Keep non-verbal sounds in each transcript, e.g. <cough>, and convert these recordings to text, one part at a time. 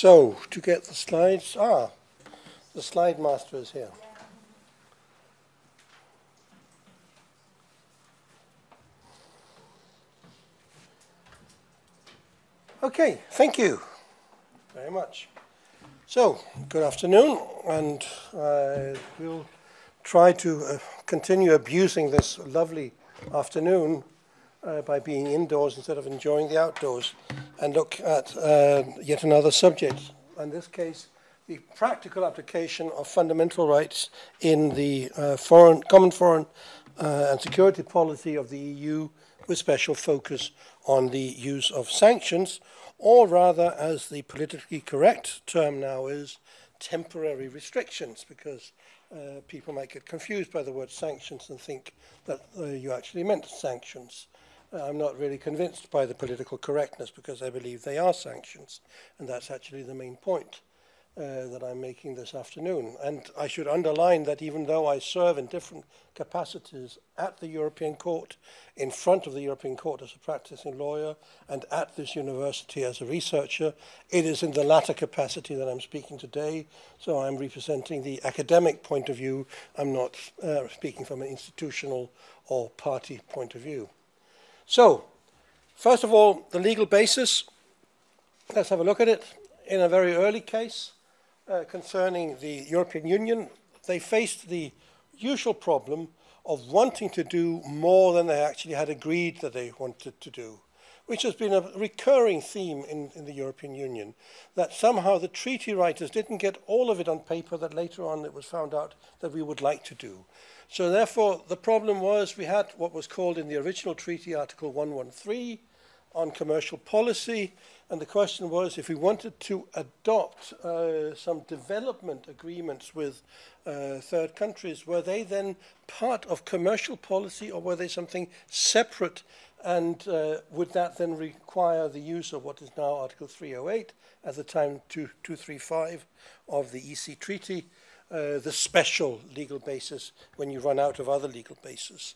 So, to get the slides, ah, the slide master is here. Okay, thank you very much. So, good afternoon, and uh, we'll try to uh, continue abusing this lovely afternoon uh, by being indoors instead of enjoying the outdoors and look at uh, yet another subject. In this case, the practical application of fundamental rights in the uh, foreign, common foreign uh, and security policy of the EU with special focus on the use of sanctions, or rather, as the politically correct term now is, temporary restrictions, because uh, people might get confused by the word sanctions and think that uh, you actually meant sanctions. Uh, I'm not really convinced by the political correctness because I believe they are sanctions. And that's actually the main point uh, that I'm making this afternoon. And I should underline that even though I serve in different capacities at the European Court, in front of the European Court as a practicing lawyer, and at this university as a researcher, it is in the latter capacity that I'm speaking today. So I'm representing the academic point of view. I'm not uh, speaking from an institutional or party point of view. So, first of all, the legal basis. Let's have a look at it. In a very early case uh, concerning the European Union, they faced the usual problem of wanting to do more than they actually had agreed that they wanted to do, which has been a recurring theme in, in the European Union, that somehow the treaty writers didn't get all of it on paper that later on it was found out that we would like to do. So therefore, the problem was we had what was called in the original treaty, Article 113, on commercial policy, and the question was if we wanted to adopt uh, some development agreements with uh, third countries, were they then part of commercial policy or were they something separate? And uh, would that then require the use of what is now Article 308, at the time 2, 235 of the EC Treaty, uh, the special legal basis when you run out of other legal basis?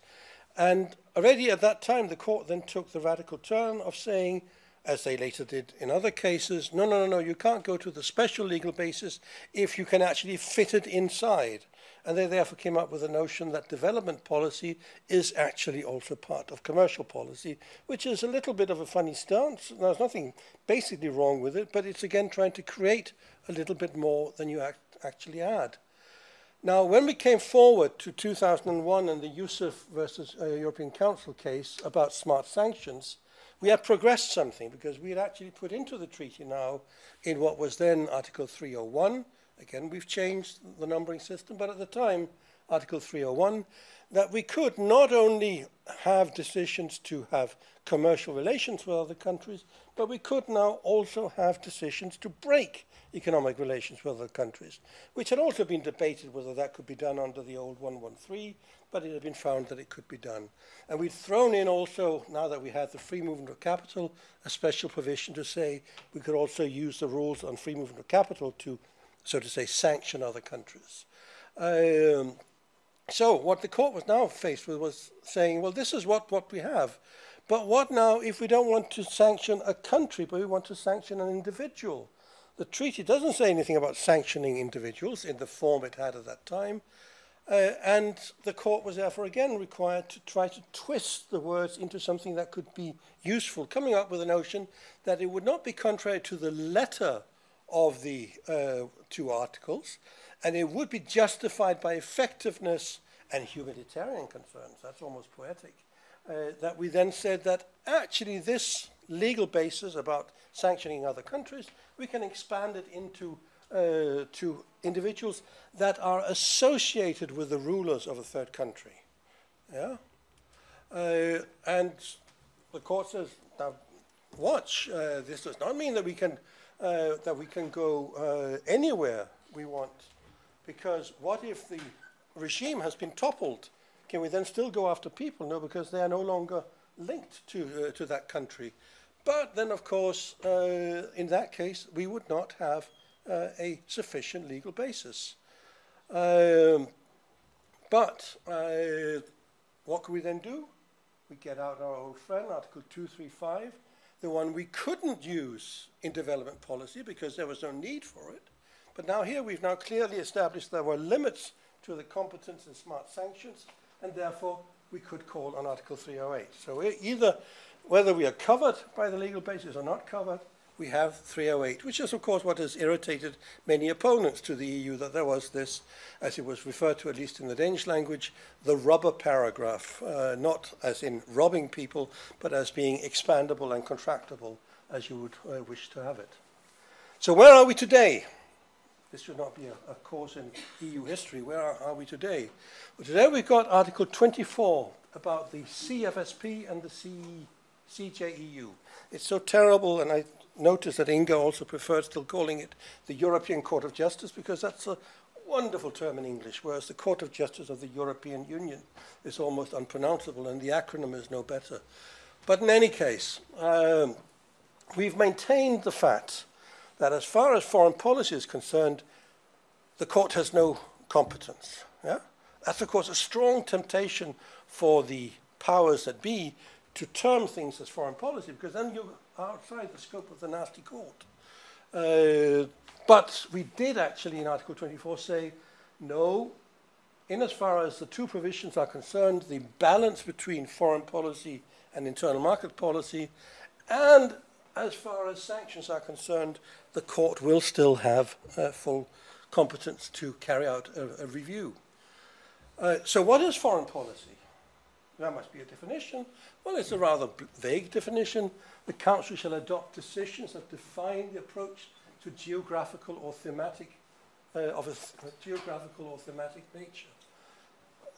And already at that time, the court then took the radical turn of saying, as they later did in other cases, no, no, no, no, you can't go to the special legal basis if you can actually fit it inside And they therefore came up with the notion that development policy is actually also part of commercial policy, which is a little bit of a funny stance. There's nothing basically wrong with it, but it's again trying to create a little bit more than you act actually add. Now, when we came forward to 2001 and the Youssef versus uh, European Council case about smart sanctions, we had progressed something because we had actually put into the treaty now in what was then Article 301 Again, we've changed the numbering system, but at the time, Article 301, that we could not only have decisions to have commercial relations with other countries, but we could now also have decisions to break economic relations with other countries, which had also been debated whether that could be done under the old 113, but it had been found that it could be done. And we'd thrown in also, now that we had the free movement of capital, a special provision to say we could also use the rules on free movement of capital to so to say, sanction other countries. Um, so what the court was now faced with was saying, well, this is what, what we have. But what now if we don't want to sanction a country, but we want to sanction an individual? The treaty doesn't say anything about sanctioning individuals in the form it had at that time. Uh, and the court was therefore again required to try to twist the words into something that could be useful, coming up with a notion that it would not be contrary to the letter of the uh, two articles, and it would be justified by effectiveness and humanitarian concerns. That's almost poetic. Uh, that we then said that actually this legal basis about sanctioning other countries, we can expand it into uh, to individuals that are associated with the rulers of a third country. Yeah? Uh, and the court says, now watch, uh, this does not mean that we can, uh, that we can go uh, anywhere we want, because what if the regime has been toppled? Can we then still go after people? No, because they are no longer linked to, uh, to that country. But then, of course, uh, in that case, we would not have uh, a sufficient legal basis. Um, but uh, what can we then do? We get out our old friend, Article 235. The one we couldn't use in development policy because there was no need for it. But now here we've now clearly established there were limits to the competence in smart sanctions, and therefore we could call on Article 308. So either whether we are covered by the legal basis or not covered, we have 308, which is, of course, what has irritated many opponents to the EU, that there was this, as it was referred to, at least in the Danish language, the rubber paragraph, uh, not as in robbing people, but as being expandable and contractable as you would uh, wish to have it. So where are we today? This should not be a, a course in EU history. Where are, are we today? Well, today we've got Article 24 about the CFSP and the C, CJEU. It's so terrible, and I notice that Inga also preferred still calling it the European Court of Justice because that's a wonderful term in English, whereas the Court of Justice of the European Union is almost unpronounceable and the acronym is no better. But in any case, um, we've maintained the fact that as far as foreign policy is concerned, the court has no competence. Yeah? That's, of course, a strong temptation for the powers that be to term things as foreign policy, because then you outside the scope of the nasty court. Uh, but we did actually in Article 24 say, no, in as far as the two provisions are concerned, the balance between foreign policy and internal market policy, and as far as sanctions are concerned, the court will still have uh, full competence to carry out a, a review. Uh, so what is foreign policy? There must be a definition. Well, it's a rather vague definition. The Council shall adopt decisions that define the approach to geographical or thematic, uh, of a, a, geographical or thematic nature.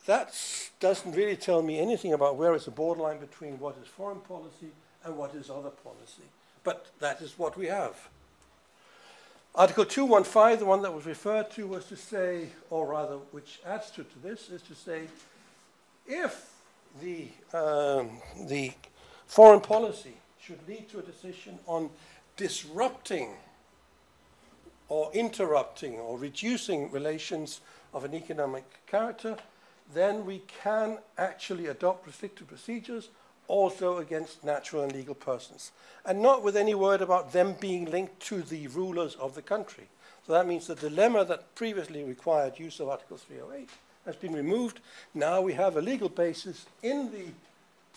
That doesn't really tell me anything about where is the borderline between what is foreign policy and what is other policy. But that is what we have. Article 215, the one that was referred to, was to say, or rather, which adds to, to this, is to say, if the, um, the foreign policy should lead to a decision on disrupting or interrupting or reducing relations of an economic character, then we can actually adopt restrictive procedures also against natural and legal persons. And not with any word about them being linked to the rulers of the country. So that means the dilemma that previously required use of Article 308 has been removed. Now we have a legal basis in the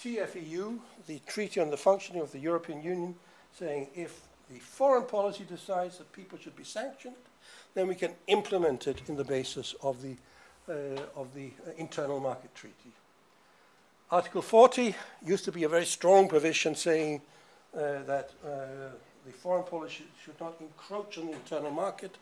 TFEU, the Treaty on the Functioning of the European Union, saying if the foreign policy decides that people should be sanctioned, then we can implement it in the basis of the, uh, of the uh, Internal Market Treaty. Article 40 used to be a very strong provision saying uh, that uh, the foreign policy should not encroach on the internal market.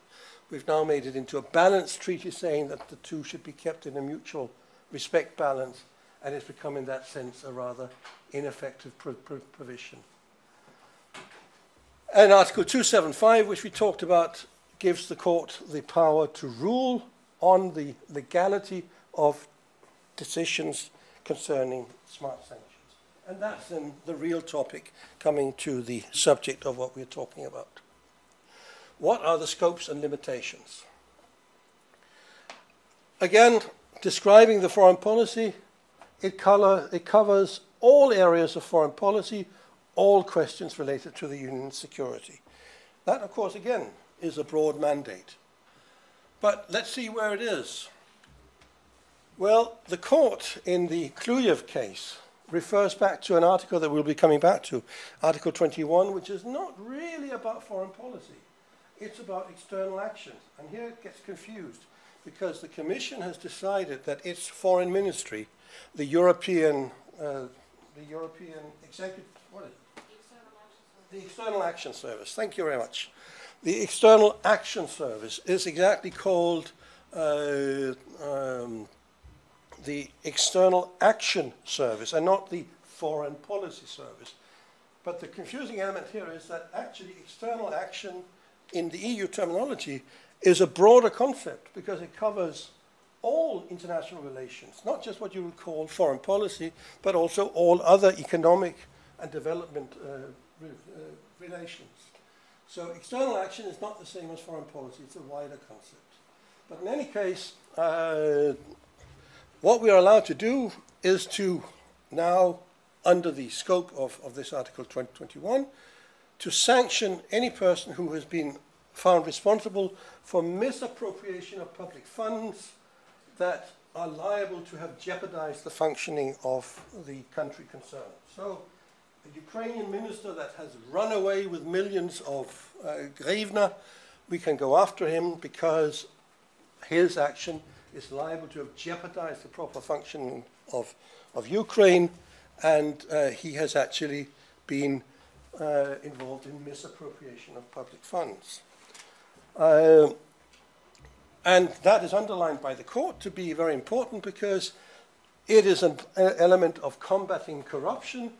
We've now made it into a balanced treaty saying that the two should be kept in a mutual respect balance and it's become in that sense a rather ineffective pro pro provision. And Article 275, which we talked about, gives the court the power to rule on the legality of decisions concerning smart sanctions. And that's then the real topic coming to the subject of what we're talking about. What are the scopes and limitations? Again, describing the foreign policy, it, color, it covers all areas of foreign policy, all questions related to the union's security. That, of course, again, is a broad mandate. But let's see where it is. Well, the court in the Klyuyev case refers back to an article that we'll be coming back to, Article 21, which is not really about foreign policy. It's about external actions. And here it gets confused because the Commission has decided that its foreign ministry, the European, uh, the European Executive, what is it? The External Action Service. Thank you very much. The External Action Service is exactly called uh, um, the External Action Service and not the Foreign Policy Service. But the confusing element here is that actually external action in the EU terminology is a broader concept because it covers all international relations, not just what you would call foreign policy, but also all other economic and development uh, re uh, relations. So external action is not the same as foreign policy, it's a wider concept. But in any case, uh, what we are allowed to do is to now under the scope of, of this Article 2021 to sanction any person who has been found responsible for misappropriation of public funds that are liable to have jeopardized the functioning of the country concerned. So, a Ukrainian minister that has run away with millions of uh, grivna, we can go after him because his action is liable to have jeopardized the proper functioning of, of Ukraine, and uh, he has actually been uh, involved in misappropriation of public funds. Uh, and that is underlined by the court to be very important because it is an element of combating corruption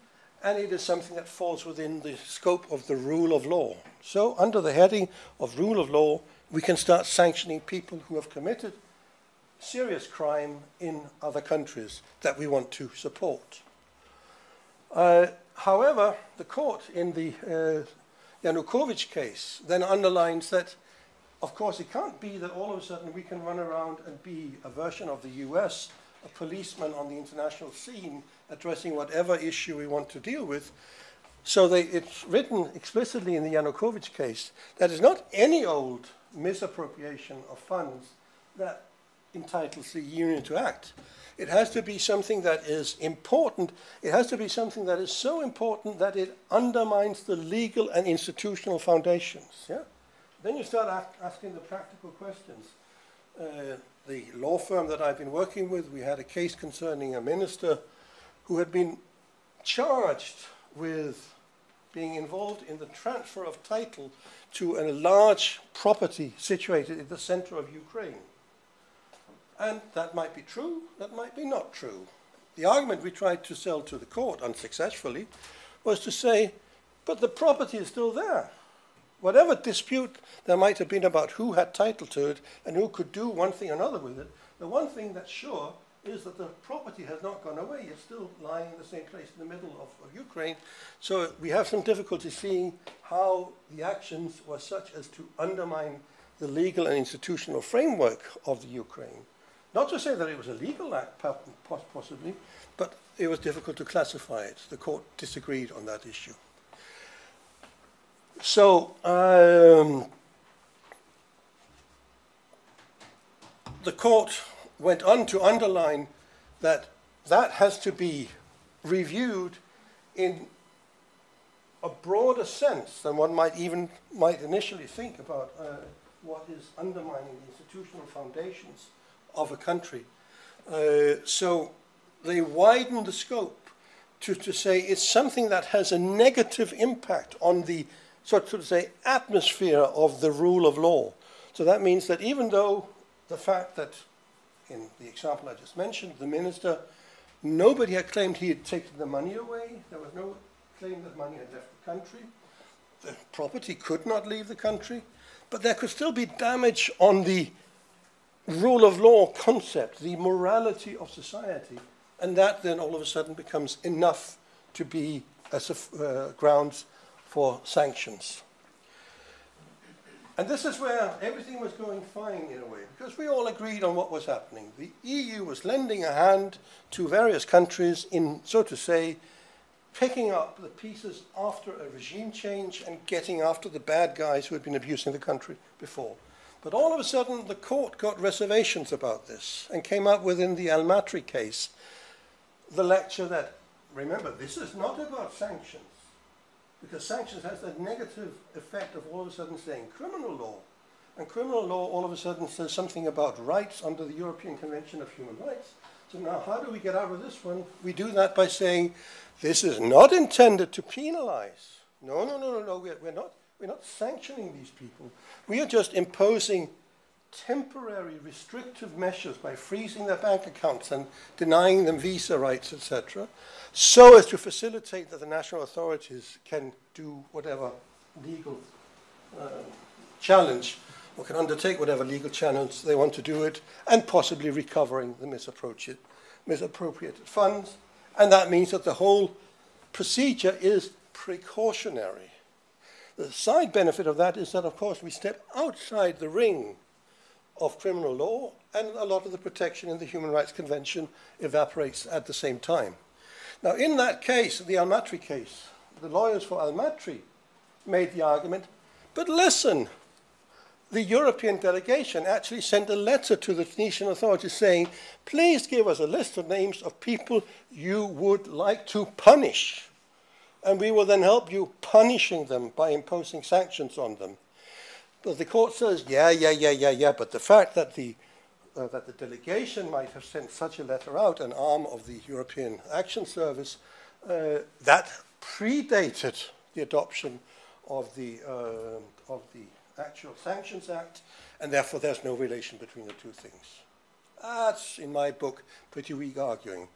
and it is something that falls within the scope of the rule of law. So, under the heading of rule of law, we can start sanctioning people who have committed serious crime in other countries that we want to support. Uh, however, the court in the uh, Yanukovych case then underlines that, of course, it can't be that all of a sudden we can run around and be a version of the US, a policeman on the international scene addressing whatever issue we want to deal with. So they, it's written explicitly in the Yanukovych case that it's not any old misappropriation of funds that entitles the union to act. It has to be something that is important. It has to be something that is so important that it undermines the legal and institutional foundations. Yeah? Then you start asking the practical questions. Uh, the law firm that I've been working with, we had a case concerning a minister who had been charged with being involved in the transfer of title to a large property situated in the center of Ukraine. And that might be true, that might be not true. The argument we tried to sell to the court unsuccessfully was to say, but the property is still there. Whatever dispute there might have been about who had title to it and who could do one thing or another with it, the one thing that's sure is that the property has not gone away. It's still lying in the same place in the middle of, of Ukraine. So we have some difficulty seeing how the actions were such as to undermine the legal and institutional framework of the Ukraine. Not to say that it was a legal act, possibly, but it was difficult to classify it. The court disagreed on that issue. So, um, the court went on to underline that that has to be reviewed in a broader sense than one might even might initially think about uh, what is undermining the institutional foundations of a country. Uh, so they widen the scope to, to say it's something that has a negative impact on the sort of say atmosphere of the rule of law. So that means that even though the fact that in the example I just mentioned, the minister, nobody had claimed he had taken the money away. There was no claim that money had left the country. The property could not leave the country. But there could still be damage on the rule of law concept, the morality of society, and that then all of a sudden becomes enough to be as a, uh, grounds for sanctions. And this is where everything was going fine in a way, because we all agreed on what was happening. The EU was lending a hand to various countries in, so to say, picking up the pieces after a regime change and getting after the bad guys who had been abusing the country before. But all of a sudden, the court got reservations about this and came up with, in the Al-Matri case, the lecture that, remember, this is not about sanctions, because sanctions has that negative effect of all of a sudden saying criminal law. And criminal law all of a sudden says something about rights under the European Convention of Human Rights. So now how do we get out of this one? We do that by saying this is not intended to penalize. No, no, no, no, no, we're, we're not we're not sanctioning these people. We are just imposing temporary restrictive measures by freezing their bank accounts and denying them visa rights, etc., so as to facilitate that the national authorities can do whatever legal uh, challenge or can undertake whatever legal challenge they want to do it and possibly recovering the misappropriated, misappropriated funds. And that means that the whole procedure is precautionary. The side benefit of that is that, of course, we step outside the ring of criminal law, and a lot of the protection in the Human Rights Convention evaporates at the same time. Now, in that case, the Al-Matri case, the lawyers for Al-Matri made the argument, but listen, the European delegation actually sent a letter to the Tunisian authorities saying, please give us a list of names of people you would like to punish. And we will then help you punishing them by imposing sanctions on them. But the court says, yeah, yeah, yeah, yeah, yeah, but the fact that the, uh, that the delegation might have sent such a letter out, an arm of the European Action Service, uh, that predated the adoption of the, uh, of the actual Sanctions Act, and therefore there's no relation between the two things. That's, in my book, pretty weak arguing.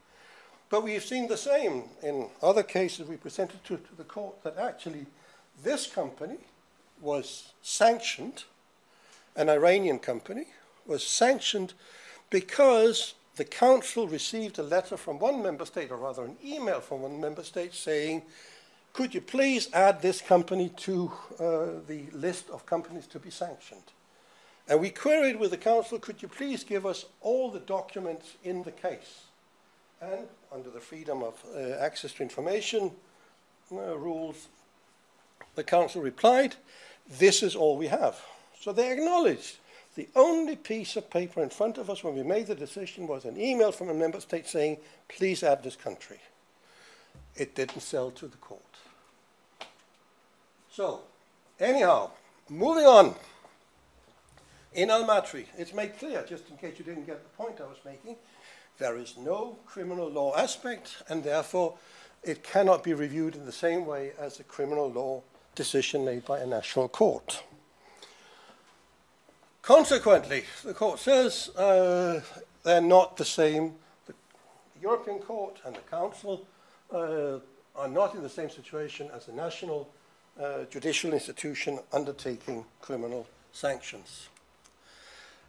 But we've seen the same in other cases we presented to, to the court that actually this company was sanctioned, an Iranian company, was sanctioned because the council received a letter from one member state, or rather an email from one member state saying could you please add this company to uh, the list of companies to be sanctioned? And we queried with the council, could you please give us all the documents in the case? And under the freedom of uh, access to information uh, rules, the council replied, this is all we have. So they acknowledged the only piece of paper in front of us when we made the decision was an email from a member state saying, please add this country. It didn't sell to the court. So, anyhow, moving on. In Al-Matri, it's made clear, just in case you didn't get the point I was making, there is no criminal law aspect, and therefore it cannot be reviewed in the same way as a criminal law decision made by a national court. Consequently, the court says uh, they're not the same. The European Court and the Council uh, are not in the same situation as the national uh, judicial institution undertaking criminal sanctions.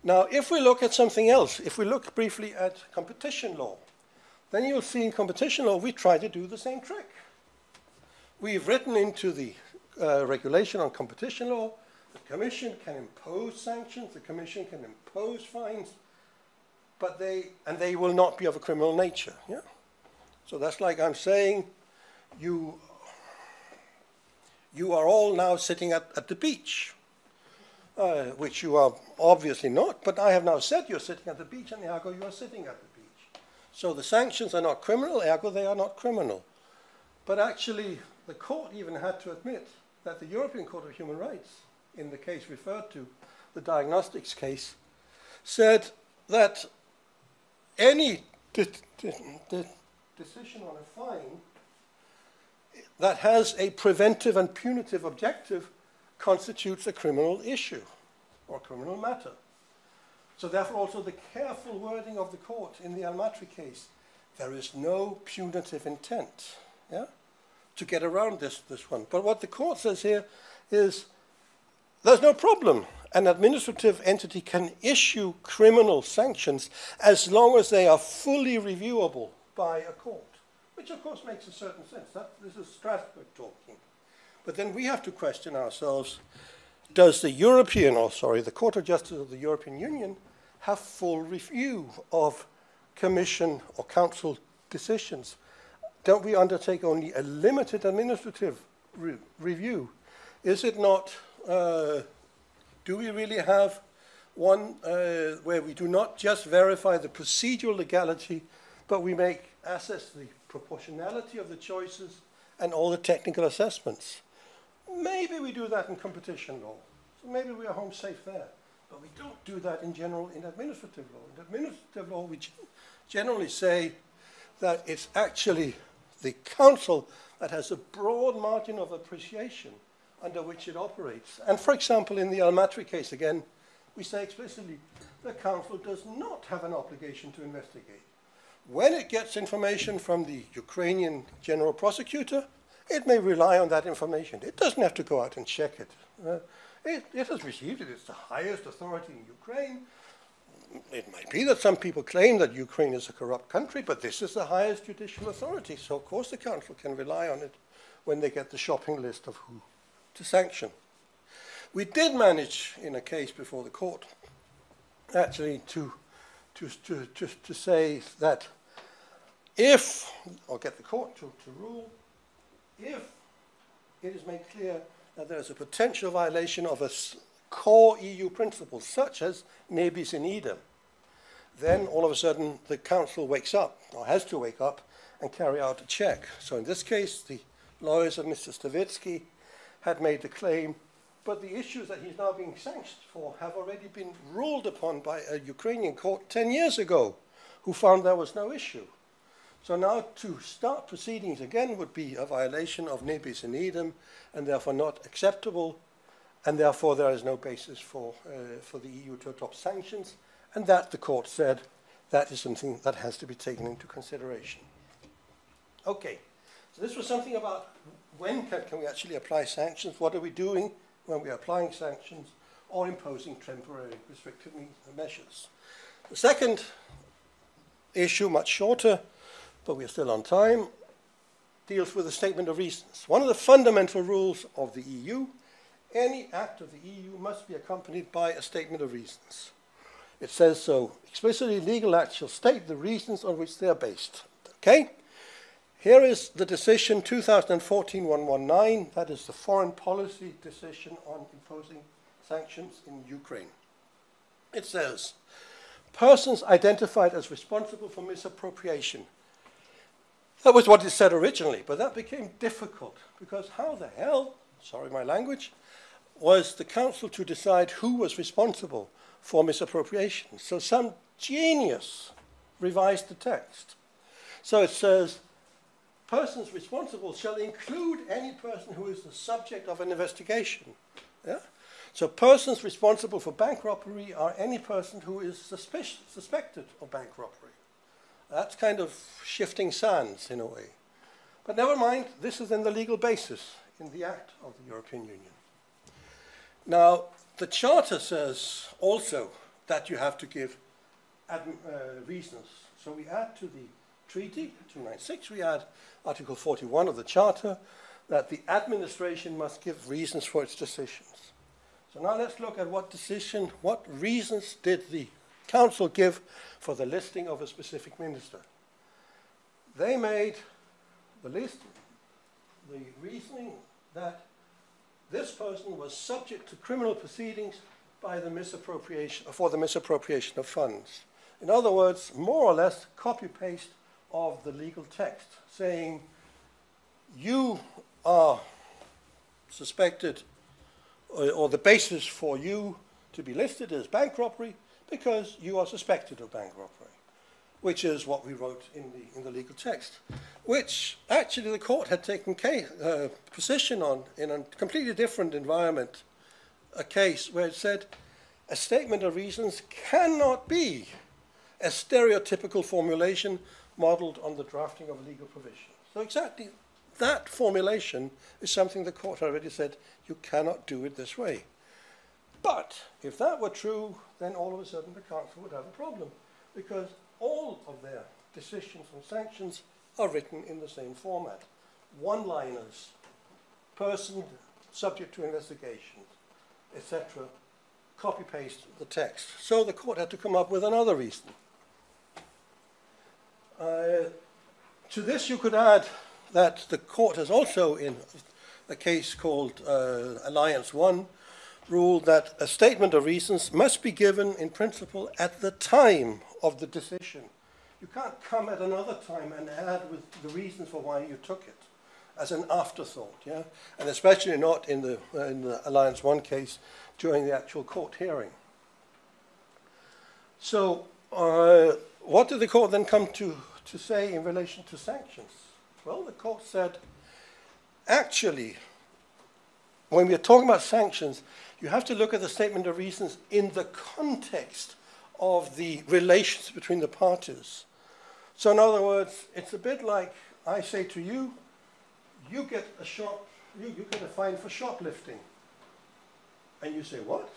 Now, if we look at something else, if we look briefly at competition law, then you'll see in competition law we try to do the same trick. We've written into the uh, regulation on competition law, the Commission can impose sanctions, the Commission can impose fines, but they, and they will not be of a criminal nature. Yeah? So that's like I'm saying, you you are all now sitting at, at the beach, uh, which you are obviously not, but I have now said you're sitting at the beach, and ergo you are sitting at the beach. So the sanctions are not criminal, ergo they are not criminal. But actually, the court even had to admit that the European Court of Human Rights, in the case referred to, the diagnostics case, said that any de de de decision on a fine that has a preventive and punitive objective constitutes a criminal issue or criminal matter. So therefore also the careful wording of the court in the Al-Matri case, there is no punitive intent yeah, to get around this, this one. But what the court says here is there's no problem. An administrative entity can issue criminal sanctions as long as they are fully reviewable by a court which of course makes a certain sense. That, this is Strasbourg talking. But then we have to question ourselves, does the European, or sorry, the Court of Justice of the European Union have full review of Commission or Council decisions? Don't we undertake only a limited administrative re review? Is it not, uh, do we really have one uh, where we do not just verify the procedural legality, but we make assess the proportionality of the choices, and all the technical assessments. Maybe we do that in competition law. So maybe we are home safe there. But we don't do that in general in administrative law. In administrative law, we generally say that it's actually the council that has a broad margin of appreciation under which it operates. And for example, in the Al-Matri case again, we say explicitly the council does not have an obligation to investigate. When it gets information from the Ukrainian general prosecutor, it may rely on that information. It doesn't have to go out and check it. Uh, it, it has received it. It's the highest authority in Ukraine. It might be that some people claim that Ukraine is a corrupt country, but this is the highest judicial authority. So, of course, the council can rely on it when they get the shopping list of who to sanction. We did manage, in a case before the court, actually to to, to, to, to say that if, or get the court to, to rule, if it is made clear that there is a potential violation of a core EU principle, such as ne bis in idem, then all of a sudden the council wakes up, or has to wake up, and carry out a check. So in this case, the lawyers of Mr. Stavitsky had made the claim, but the issues that he's now being sanctioned for have already been ruled upon by a Ukrainian court 10 years ago, who found there was no issue. So now to start proceedings again would be a violation of ne bis in idem, and therefore not acceptable, and therefore there is no basis for, uh, for the EU to adopt sanctions, and that, the court said, that is something that has to be taken into consideration. Okay, so this was something about when can, can we actually apply sanctions, what are we doing when we are applying sanctions, or imposing temporary restrictive measures. The second issue, much shorter, but we're still on time, deals with a statement of reasons. One of the fundamental rules of the EU, any act of the EU must be accompanied by a statement of reasons. It says so explicitly, legal acts shall state the reasons on which they are based. Okay? Here is the decision 2014-119, that is the foreign policy decision on imposing sanctions in Ukraine. It says, persons identified as responsible for misappropriation that was what it said originally, but that became difficult because how the hell, sorry my language, was the council to decide who was responsible for misappropriation? So some genius revised the text. So it says, persons responsible shall include any person who is the subject of an investigation. Yeah? So persons responsible for bank robbery are any person who is suspicious, suspected of bank robbery. That's kind of shifting sands in a way. But never mind, this is in the legal basis in the Act of the European Union. Now, the Charter says also that you have to give uh, reasons. So we add to the treaty, 296, we add Article 41 of the Charter, that the administration must give reasons for its decisions. So now let's look at what decision, what reasons did the council give for the listing of a specific minister. They made the list, the reasoning that this person was subject to criminal proceedings by the misappropriation, for the misappropriation of funds. In other words, more or less copy-paste of the legal text, saying you are suspected, or, or the basis for you to be listed as bank robbery, because you are suspected of bank robbery, which is what we wrote in the, in the legal text, which actually the court had taken case, uh, position on in a completely different environment, a case where it said a statement of reasons cannot be a stereotypical formulation modeled on the drafting of legal provision. So exactly that formulation is something the court already said you cannot do it this way. But if that were true, then all of a sudden the council would have a problem because all of their decisions and sanctions are written in the same format. One-liners, person subject to investigation, etc. Copy-paste the text. So the court had to come up with another reason. Uh, to this you could add that the court has also, in a case called uh, Alliance 1, ruled that a statement of reasons must be given in principle at the time of the decision. You can't come at another time and add with the reasons for why you took it as an afterthought, yeah? And especially not in the, uh, in the Alliance 1 case during the actual court hearing. So uh, what did the court then come to, to say in relation to sanctions? Well, the court said, actually, when we are talking about sanctions, you have to look at the statement of reasons in the context of the relations between the parties. So in other words, it's a bit like I say to you, you get a shop, you, you get a fine for shoplifting. And you say, what?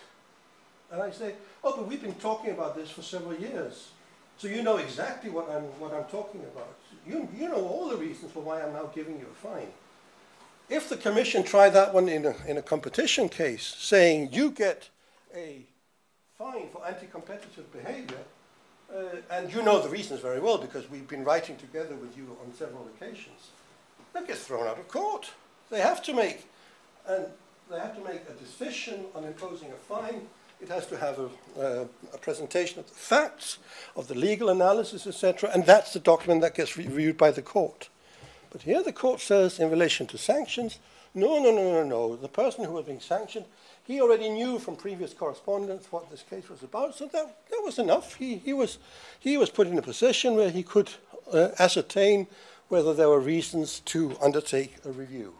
And I say, oh, but we've been talking about this for several years. So you know exactly what I'm, what I'm talking about. You, you know all the reasons for why I'm now giving you a fine. If the commission tried that one in a, in a competition case, saying you get a fine for anti-competitive behavior, uh, and you know the reasons very well because we've been writing together with you on several occasions, that gets thrown out of court. They have to make, and they have to make a decision on imposing a fine. It has to have a, uh, a presentation of the facts, of the legal analysis, etc., and that's the document that gets reviewed by the court. But here the court says, in relation to sanctions, no, no, no, no, no. The person who was being sanctioned, he already knew from previous correspondence what this case was about, so that, that was enough. He, he, was, he was put in a position where he could uh, ascertain whether there were reasons to undertake a review.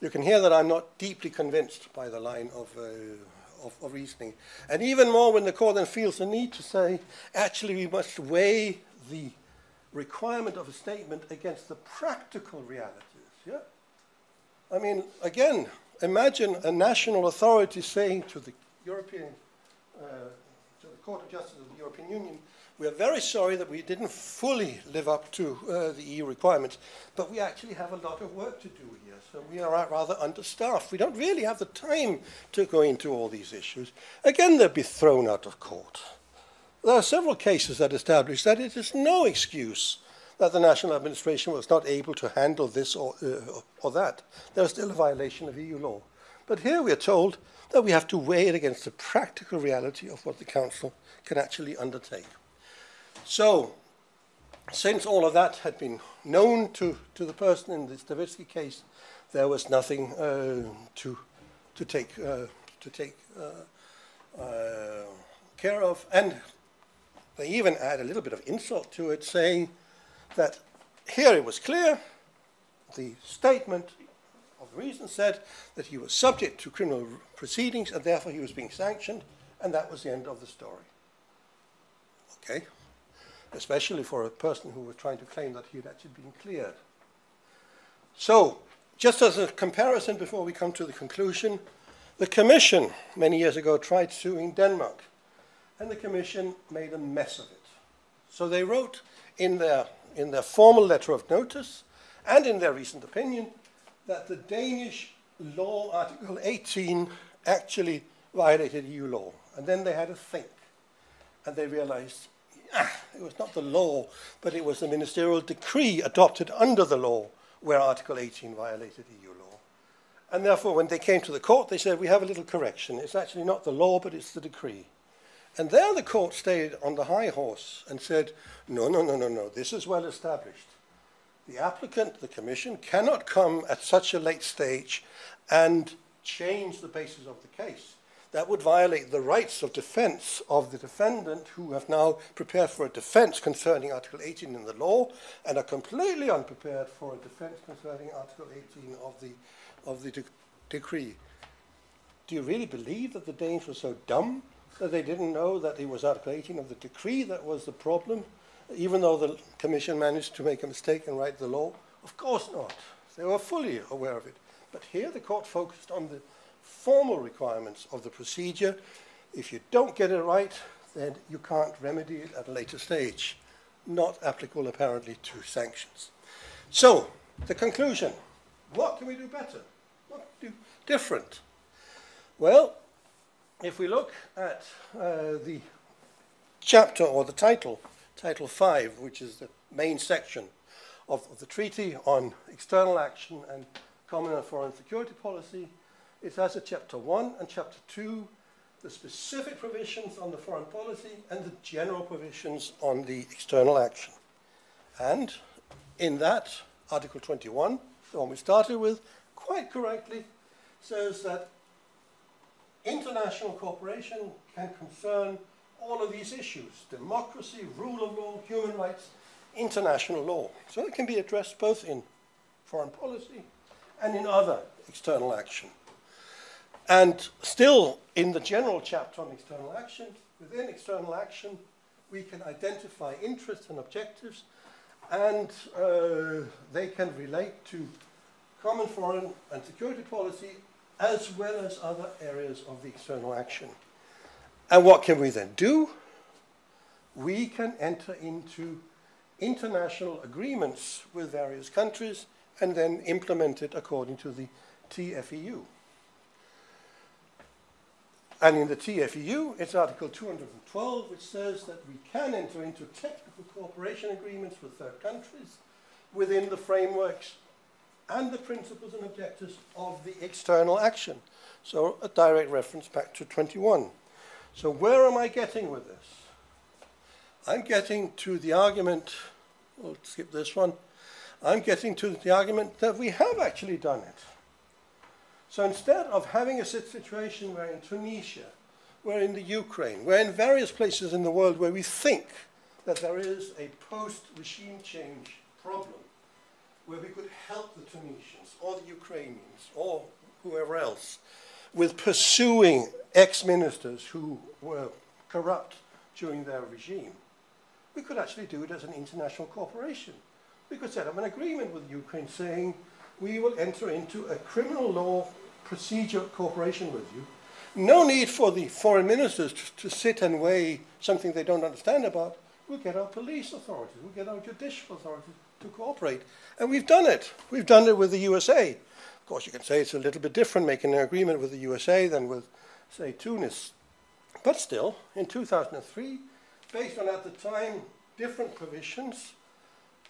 You can hear that I'm not deeply convinced by the line of, uh, of, of reasoning. And even more when the court then feels the need to say, actually, we must weigh the requirement of a statement against the practical realities. Yeah? I mean, again, imagine a national authority saying to the European, uh, to the Court of Justice of the European Union, we are very sorry that we didn't fully live up to uh, the EU requirements, but we actually have a lot of work to do here. So we are rather understaffed. We don't really have the time to go into all these issues. Again, they'll be thrown out of court. There are several cases that establish that it is no excuse that the national administration was not able to handle this or, uh, or that. There is still a violation of EU law. But here we are told that we have to weigh it against the practical reality of what the Council can actually undertake. So, since all of that had been known to, to the person in the Stavitsky case, there was nothing uh, to, to take, uh, to take uh, uh care of. And they even add a little bit of insult to it, saying that here it was clear, the statement of reason said that he was subject to criminal proceedings and therefore he was being sanctioned, and that was the end of the story. Okay? Especially for a person who was trying to claim that he had actually been cleared. So, just as a comparison before we come to the conclusion, the Commission many years ago tried suing Denmark, and the Commission made a mess of it. So they wrote in their in their formal letter of notice and in their reasoned opinion that the Danish law, Article 18, actually violated EU law. And then they had to think. And they realized ah, it was not the law, but it was the ministerial decree adopted under the law where Article 18 violated EU law. And therefore, when they came to the court, they said, we have a little correction. It's actually not the law, but it's the decree. And there the court stayed on the high horse and said, no, no, no, no, no, this is well established. The applicant, the commission, cannot come at such a late stage and change the basis of the case. That would violate the rights of defense of the defendant who have now prepared for a defense concerning Article 18 in the law and are completely unprepared for a defense concerning Article 18 of the, of the de decree. Do you really believe that the Danes were so dumb that they didn't know that it was Article 18 of the decree that was the problem, even though the Commission managed to make a mistake and write the law? Of course not. They were fully aware of it. But here the court focused on the formal requirements of the procedure. If you don't get it right, then you can't remedy it at a later stage. Not applicable, apparently, to sanctions. So, the conclusion. What can we do better? What do different? Well, if we look at uh, the chapter or the title, Title 5, which is the main section of, of the treaty on external action and common and foreign security policy, it has a chapter 1 and chapter 2, the specific provisions on the foreign policy and the general provisions on the external action. And in that, Article 21, the one we started with, quite correctly says that international cooperation can concern all of these issues democracy, rule of law, human rights, international law. So it can be addressed both in foreign policy and in other external action. And still, in the general chapter on external action, within external action, we can identify interests and objectives, and uh, they can relate to common foreign and security policy as well as other areas of the external action. And what can we then do? We can enter into international agreements with various countries and then implement it according to the TFEU. And in the TFEU, it's Article 212, which says that we can enter into technical cooperation agreements with third countries within the frameworks and the principles and objectives of the external action. So a direct reference back to 21. So where am I getting with this? I'm getting to the argument, we'll skip this one, I'm getting to the argument that we have actually done it. So instead of having a situation where in Tunisia, where in the Ukraine, where in various places in the world where we think that there is a post-regime change problem, where we could help the Tunisians or the Ukrainians or whoever else with pursuing ex-ministers who were corrupt during their regime, we could actually do it as an international corporation. We could set up an agreement with Ukraine saying we will enter into a criminal law procedure cooperation with you. No need for the foreign ministers to, to sit and weigh something they don't understand about. We'll get our police authorities, we'll get our judicial authorities to cooperate. And we've done it. We've done it with the USA. Of course, you can say it's a little bit different making an agreement with the USA than with, say, Tunis. But still, in 2003, based on at the time different provisions,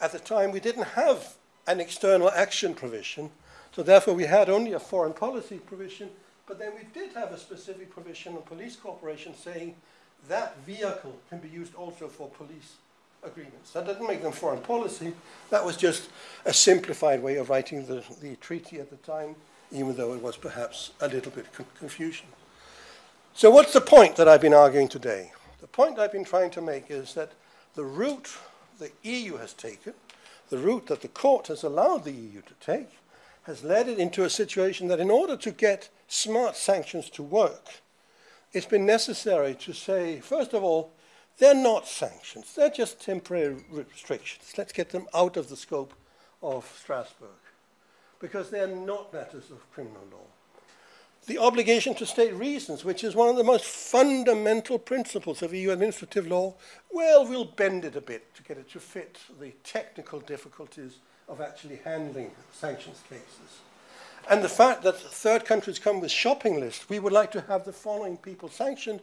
at the time we didn't have an external action provision, so therefore we had only a foreign policy provision, but then we did have a specific provision on police cooperation saying that vehicle can be used also for police agreements. That didn't make them foreign policy. That was just a simplified way of writing the, the treaty at the time, even though it was perhaps a little bit con confusion. So what's the point that I've been arguing today? The point I've been trying to make is that the route the EU has taken, the route that the court has allowed the EU to take, has led it into a situation that in order to get smart sanctions to work, it's been necessary to say, first of all, they're not sanctions, they're just temporary restrictions. Let's get them out of the scope of Strasbourg because they're not matters of criminal law. The obligation to state reasons, which is one of the most fundamental principles of EU administrative law, well, we'll bend it a bit to get it to fit the technical difficulties of actually handling sanctions cases. And the fact that third countries come with shopping lists, we would like to have the following people sanctioned.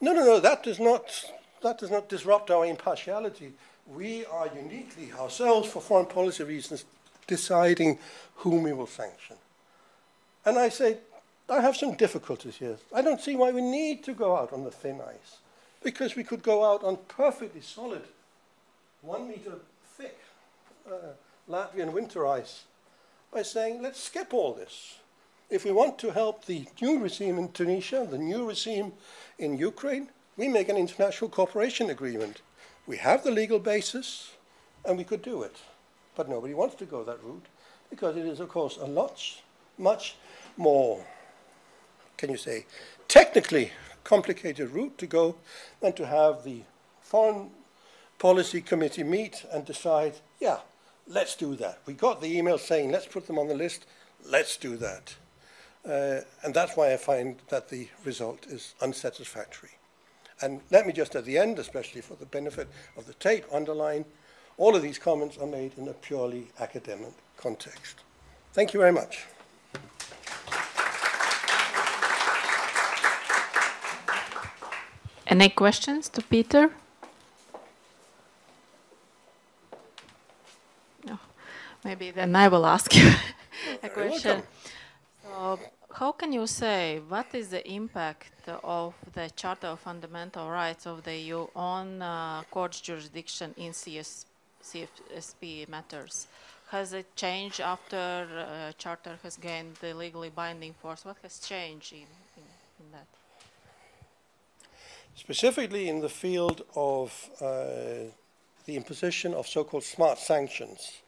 No, no, no, that does not that does not disrupt our impartiality. We are uniquely ourselves, for foreign policy reasons, deciding whom we will sanction. And I say, I have some difficulties here. I don't see why we need to go out on the thin ice, because we could go out on perfectly solid, one meter thick uh, Latvian winter ice by saying, let's skip all this. If we want to help the new regime in Tunisia, the new regime in Ukraine, we make an international cooperation agreement. We have the legal basis, and we could do it. But nobody wants to go that route because it is, of course, a lot, much more, can you say, technically complicated route to go than to have the Foreign Policy Committee meet and decide, yeah, let's do that. We got the email saying, let's put them on the list, let's do that. Uh, and that's why I find that the result is unsatisfactory. And let me just at the end, especially for the benefit of the tape, underline all of these comments are made in a purely academic context. Thank you very much. Any questions to Peter? No. Maybe then I will ask you <laughs> a question. So, how can you say what is the impact of the Charter of Fundamental Rights of the EU on uh, court jurisdiction in CS, CFSP matters? Has it changed after uh, Charter has gained the legally binding force? What has changed in, in, in that? Specifically in the field of uh, the imposition of so-called smart sanctions,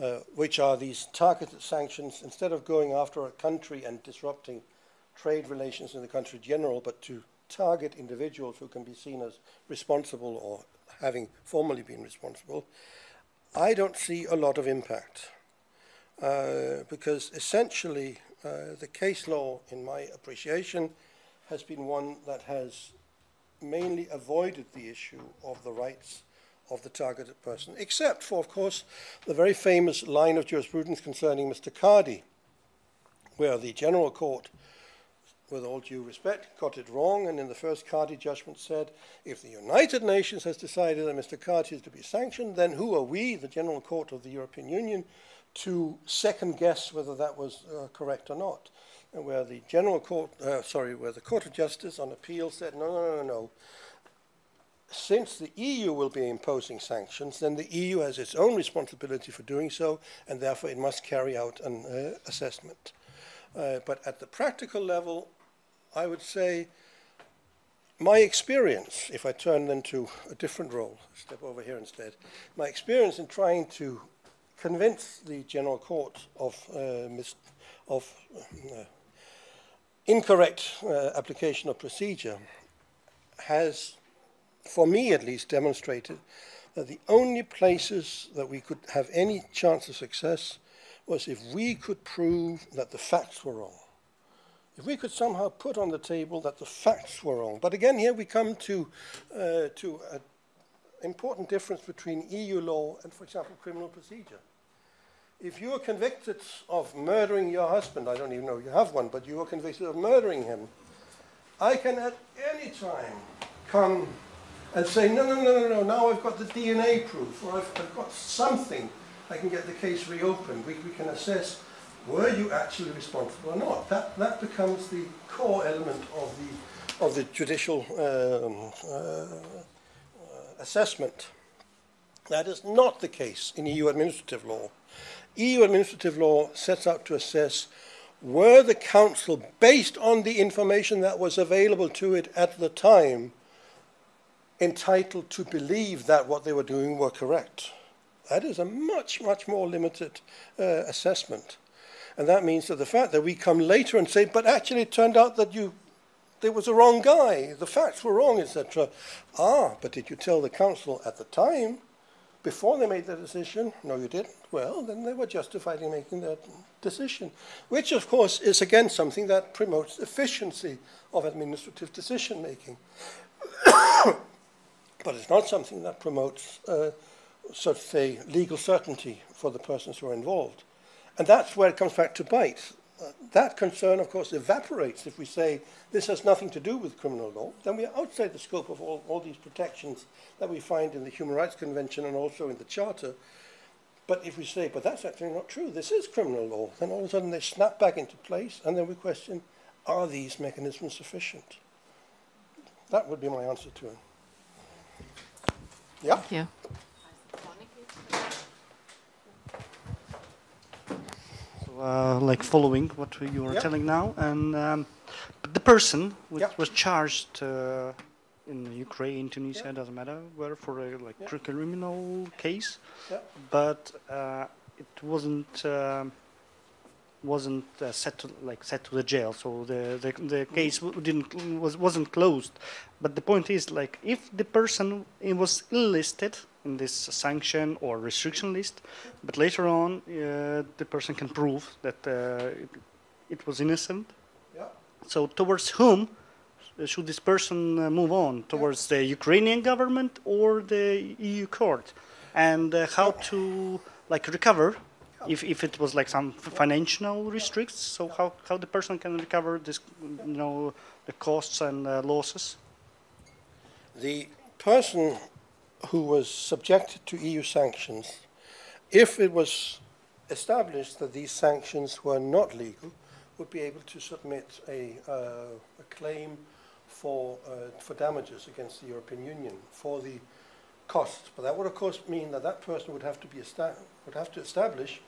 uh, which are these targeted sanctions, instead of going after a country and disrupting trade relations in the country in general, but to target individuals who can be seen as responsible or having formerly been responsible, I don't see a lot of impact. Uh, because essentially uh, the case law, in my appreciation, has been one that has mainly avoided the issue of the rights of the targeted person, except for, of course, the very famous line of jurisprudence concerning Mr. Kadi, where the General Court with all due respect, got it wrong, and in the first Kadi judgment said, if the United Nations has decided that Mr. Kadi is to be sanctioned, then who are we, the General Court of the European Union, to second guess whether that was uh, correct or not? And where the General Court, uh, sorry, where the Court of Justice on appeal said, no, no, no, no, no, since the EU will be imposing sanctions, then the EU has its own responsibility for doing so, and therefore it must carry out an uh, assessment. Uh, but at the practical level, I would say my experience, if I turn then to a different role, step over here instead, my experience in trying to convince the General Court of, uh, of uh, incorrect uh, application of procedure has, for me at least, demonstrated that the only places that we could have any chance of success was if we could prove that the facts were wrong. If we could somehow put on the table that the facts were wrong. But again, here we come to, uh, to an important difference between EU law and, for example, criminal procedure. If you are convicted of murdering your husband, I don't even know you have one, but you are convicted of murdering him, I can at any time come and say, no, no, no, no, no, now I've got the DNA proof, or I've, I've got something I can get the case reopened. We, we can assess were you actually responsible or not. That, that becomes the core element of the, of the judicial um, uh, assessment. That is not the case in EU administrative law. EU administrative law sets out to assess were the council, based on the information that was available to it at the time, entitled to believe that what they were doing were correct. That is a much, much more limited uh, assessment. And that means that the fact that we come later and say, but actually it turned out that you, there was a wrong guy, the facts were wrong, etc. Ah, but did you tell the council at the time, before they made the decision? No, you didn't. Well, then they were justified in making that decision, which of course is again something that promotes efficiency of administrative decision making. <coughs> but it's not something that promotes uh, so to say, legal certainty for the persons who are involved. And that's where it comes back to bite. Uh, that concern, of course, evaporates if we say this has nothing to do with criminal law. Then we are outside the scope of all, all these protections that we find in the Human Rights Convention and also in the Charter. But if we say, but that's actually not true, this is criminal law, then all of a sudden they snap back into place, and then we question, are these mechanisms sufficient? That would be my answer to it. Yeah? Thank you. uh, like following what you are Yep. telling now, and um, the person which Yep. was charged uh, in Ukraine, Tunisia, Yep. doesn't matter where for a like Yep. criminal case, Yep. but uh, it wasn't. um wasn't uh, set to like set to the jail, so the the, the case w- didn't was wasn't closed. But the point is like if the person it was listed in this sanction or restriction list, but later on uh, the person can prove that uh, it, it was innocent. Yeah. So towards whom uh, should this person uh, move on? Towards the Ukrainian government or the EU court? And uh, how to like recover if, if it was like some financial restricts? So how, how the person can recover this, you know, the costs and uh, losses? The person who was subjected to EU sanctions, if it was established that these sanctions were not legal, would be able to submit a, uh, a claim for, uh, for damages against the European Union for the costs. But that would, of course, mean that that person would have to, be would have to establish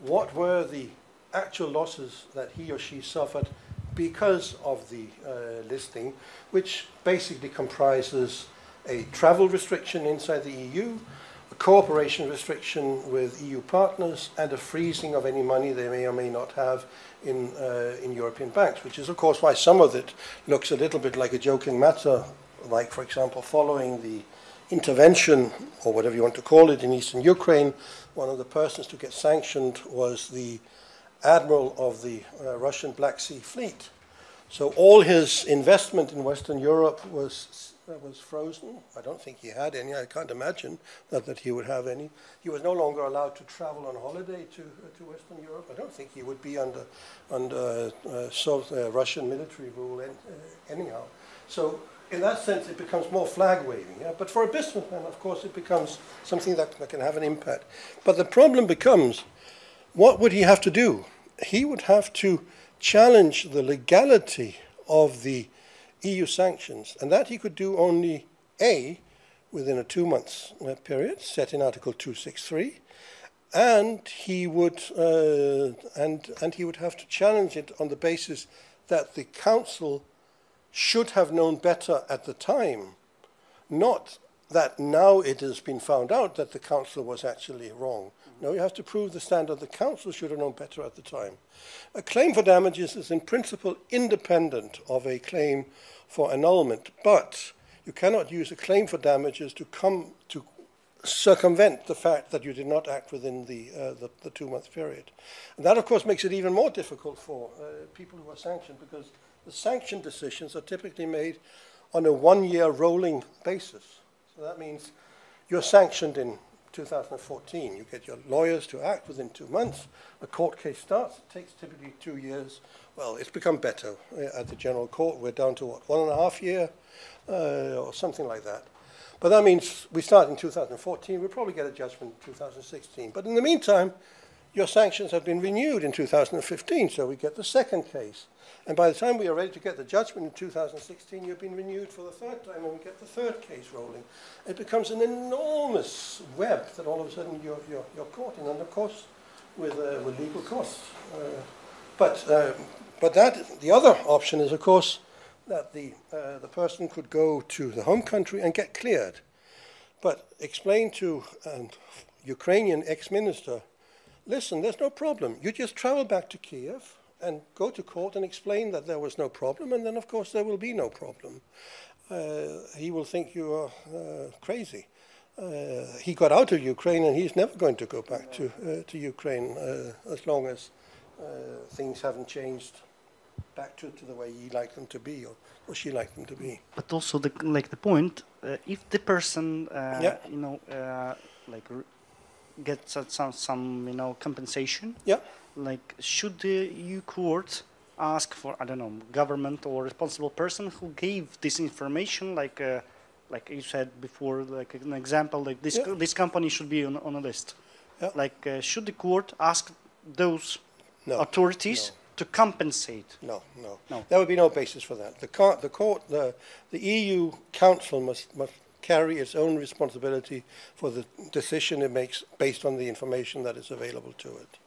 what were the actual losses that he or she suffered because of the uh, listing, which basically comprises a travel restriction inside the EU, a cooperation restriction with EU partners, and a freezing of any money they may or may not have in, uh, in European banks, which is, of course, why some of it looks a little bit like a joking matter, like, for example, following the intervention, or whatever you want to call it, in eastern Ukraine, one of the persons to get sanctioned was the admiral of the uh, Russian Black Sea Fleet. So all his investment in Western Europe was uh, was frozen. I don't think he had any. I can't imagine that, that he would have any. He was no longer allowed to travel on holiday to uh, to Western Europe. I don't think he would be under under uh, South, uh, Russian military rule in, uh, anyhow. So in that sense, it becomes more flag waving. Yeah? But for a businessman, of course, it becomes something that, that can have an impact. But the problem becomes, what would he have to do? He would have to challenge the legality of the EU sanctions, and that he could do only A, within a two months uh, period set in Article 263, and he would uh, and and he would have to challenge it on the basis that the council should have known better at the time, not that now it has been found out that the council was actually wrong. No, you have to prove the standard the council should have known better at the time. A claim for damages is in principle independent of a claim for annulment, but you cannot use a claim for damages to come to circumvent the fact that you did not act within the, uh, the, the two-month period. And that, of course, makes it even more difficult for uh, people who are sanctioned because the sanction decisions are typically made on a one-year rolling basis. So that means you're sanctioned in 2014. You get your lawyers to act within two months. A court case starts. It takes typically two years. Well, it's become better uh, at the general court. We're down to what, one and a half year uh, or something like that. But that means we start in 2014. We'll probably get a judgment in 2016. But in the meantime, your sanctions have been renewed in 2015, so we get the second case. And by the time we are ready to get the judgment in 2016, you've been renewed for the third time, and we get the third case rolling. It becomes an enormous web that all of a sudden you're, you're, you're caught in, and of course, with, uh, with legal costs. Uh, but, uh, but that, the other option is, of course, that the, uh, the person could go to the home country and get cleared. But explain to an Ukrainian ex-minister, listen, there's no problem. You just travel back to Kiev, and go to court and explain that there was no problem, and then of course there will be no problem. Uh, he will think you are uh, crazy. Uh, he got out of Ukraine and he's never going to go back to, uh, to Ukraine uh, as long as uh, things haven't changed back to, to the way he liked them to be or, or she liked them to be. But also, the, like the point, if the person, Yeah. you know, like gets some, some, you know, compensation, Yeah, like should the EU court ask for I don't know government or responsible person who gave this information like uh, like you said before like an example like this Yeah. co- this company should be on, on a list Yeah. like uh, should the court ask those no. authorities no. to compensate No, no, No. There would be no basis for that. The court, the court, the, the EU Council must must carry its own responsibility for the decision it makes based on the information that is available to it.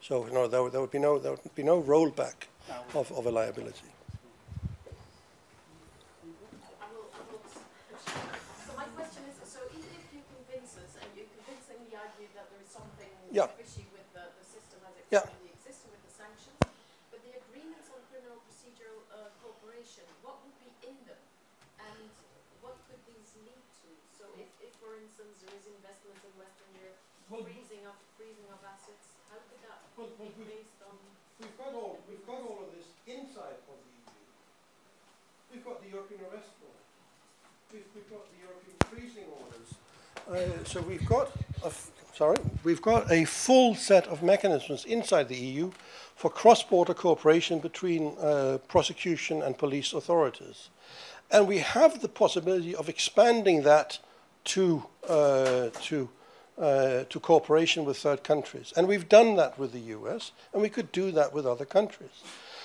So no, there, would- there would be no there would be no rollback of, of a liability. I will, I will. So my question is, so even if you convince us and you convincingly argue that there is something Yeah. fishy with the, the system as it Yeah. currently exists with the sanctions, but the agreements on criminal procedural uh, cooperation, what would be in them? And what lead to? So if, if for instance, there is investment in Western Europe, freezing of, freezing of assets, how could that Well, well, be based on? We've got all we've got all of this inside of the EU. We've got the European arrest warrant. We've, we've got the European freezing orders. Uh, so we've got a sorry, we've got a full set of mechanisms inside the EU for cross-border cooperation between uh, prosecution and police authorities, and we have the possibility of expanding that to uh, to uh, to cooperation with third countries. And we've done that with the US, and we could do that with other countries.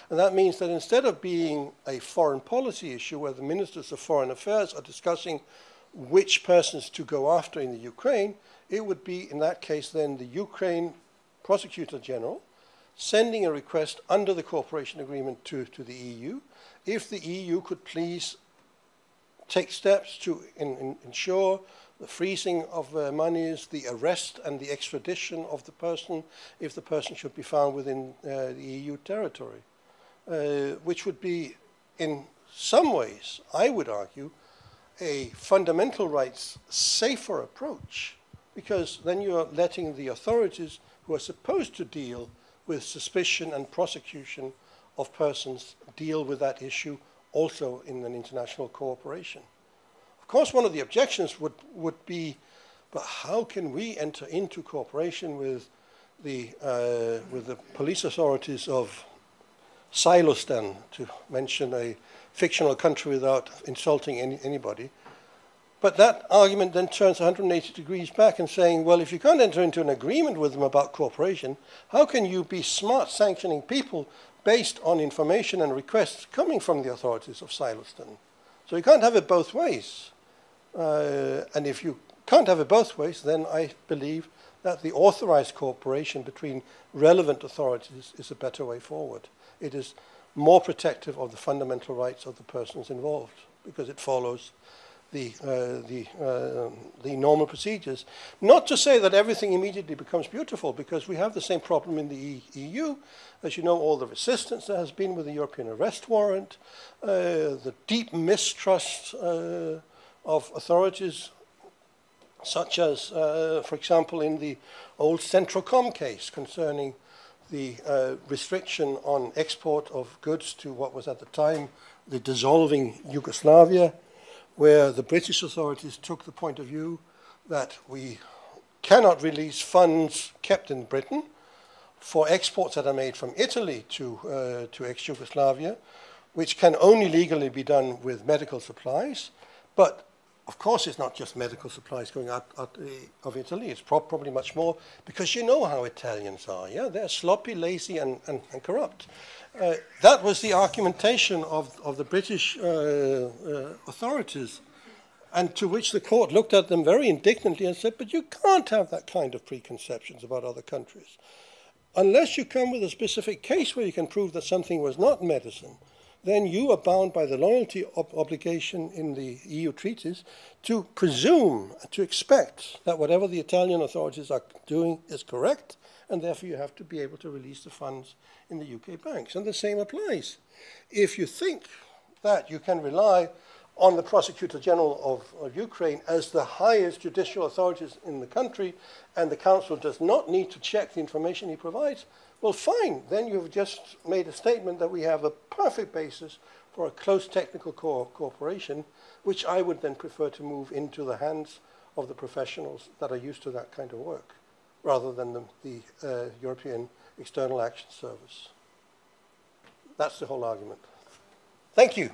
And that means that instead of being a foreign policy issue where the ministers of foreign affairs are discussing which persons to go after in the Ukraine, it would be, in that case, then the Ukraine prosecutor general sending a request under the cooperation agreement to, to the EU if the EU could please take steps to in, in, ensure the freezing of uh, monies, the arrest and the extradition of the person if the person should be found within uh, the EU territory, uh, which would be, in some ways, I would argue, a fundamental rights safer approach, because then you are letting the authorities who are supposed to deal with suspicion and prosecution of persons deal with that issue also in an international cooperation. Of course, one of the objections would, would be, but how can we enter into cooperation with the, uh, with the police authorities of Silostan, to mention a fictional country without insulting any, anybody? But that argument then turns 180 degrees back and saying, well, if you can't enter into an agreement with them about cooperation, how can you be smart sanctioning people based on information and requests coming from the authorities of Sileston? So you can't have it both ways. Uh, and if you can't have it both ways, then I believe that the authorized cooperation between relevant authorities is a better way forward. It is more protective of the fundamental rights of the persons involved because it follows the, uh, the, uh, the normal procedures. Not to say that everything immediately becomes beautiful, because we have the same problem in the EU. As you know, all the resistance there has been with the European arrest warrant, uh, the deep mistrust uh, of authorities, such as, uh, for example, in the old Centro-Com case concerning the uh, restriction on export of goods to what was at the time the dissolving Yugoslavia, where the British authorities took the point of view that we cannot release funds kept in Britain for exports that are made from Italy to, uh, to ex-Yugoslavia, which can only legally be done with medical supplies. But of course, it's not just medical supplies going out, out uh, of Italy. It's pro probably much more because you know how Italians are. Yeah, they're sloppy, lazy, and, and, and corrupt. Uh, that was the argumentation of, of the British uh, uh, authorities, and to which the court looked at them very indignantly and said, "But you can't have that kind of preconceptions about other countries, unless you come with a specific case where you can prove that something was not medicine." then you are bound by the loyalty ob obligation in the EU treaties to presume, to expect that whatever the Italian authorities are doing is correct, and therefore you have to be able to release the funds in the UK banks. And the same applies. If you think that you can rely on the Prosecutor General of, of, Ukraine as the highest judicial authorities in the country, and the Council does not need to check the information he provides, well, fine. Then you've just made a statement that we have a perfect basis for a close technical co cooperation, which I would then prefer to move into the hands of the professionals that are used to that kind of work, rather than the, the uh, European External Action Service. That's the whole argument. Thank you.